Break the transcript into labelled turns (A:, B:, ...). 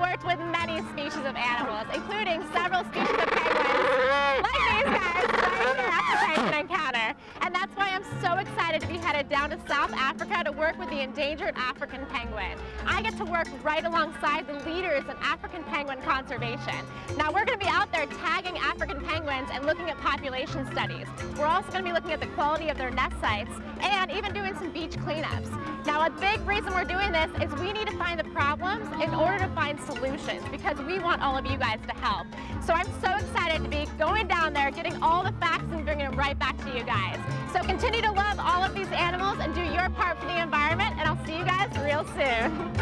A: worked with many species of animals, including several species of penguins, like these guys right here at the Encounter. And that's why I'm so excited to be headed down to South Africa to work with the endangered African penguin. I get to work right alongside the leaders in African penguin conservation. Now we're going to be out there tagging African penguins and looking at population studies. We're also going to be looking at the quality of their nest sites and even Now a big reason we're doing this is we need to find the problems in order to find solutions because we want all of you guys to help. So I'm so excited to be going down there, getting all the facts and bringing them right back to you guys. So continue to love all of these animals and do your part for the environment and I'll see you guys real soon.